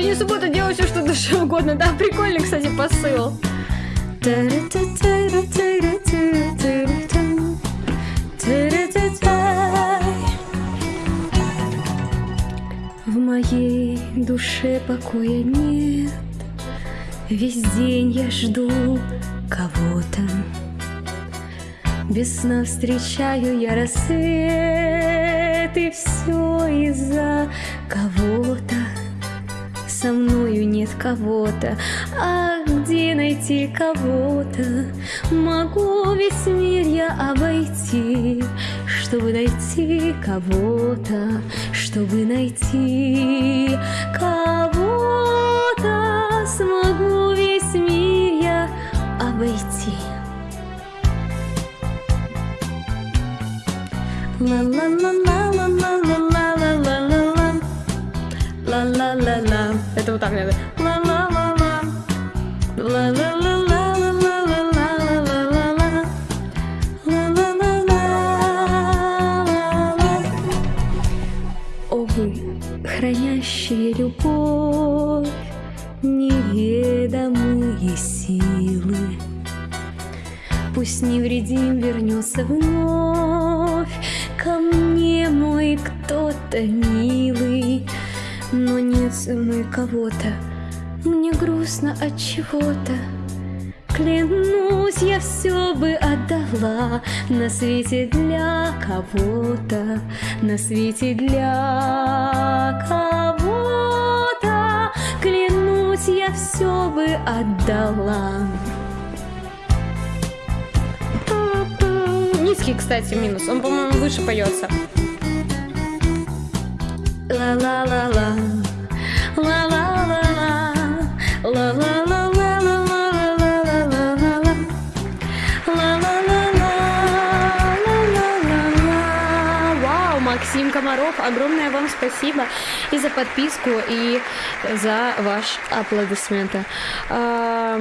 Сегодня суббота, делай все, что душе угодно. Да, прикольный, кстати, посыл. В моей душе покоя нет. Весь день я жду кого-то. Без сна встречаю я рассвет, и все из-за кого-то со мною нет кого-то, а где найти кого-то? Могу весь мир я обойти, чтобы найти кого-то, чтобы найти кого-то. Смогу весь мир я обойти. Ла ла ла ла. ла-ла-ла-ла. Это вот так надо. Ла-ла-ла-ла. Ла-ла-ла-ла. хранящие любовь, неведомые силы. Пусть невредим вернется вновь ко мне мой кто-то милый но нет со мной кого-то, мне грустно от чего-то. Клянусь, я все бы отдала на свете для кого-то, на свете для кого-то. Клянусь, я все бы отдала. Низкий, кстати, минус. Он, по-моему, выше поется. Ла-ла-ла-ла. Ла-ла-ла-ла. Ла-ла-ла-ла Максим Комаров, огромное вам спасибо и за подписку, и за ваш аплодисменты. А,